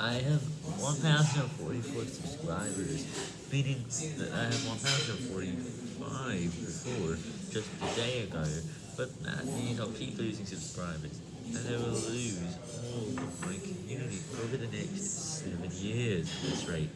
I have 1,044 subscribers, meaning that I have 1,045 before, just a day ago, but that means I'll keep losing subscribers, and I will lose all of my community over the next 7 years at this rate.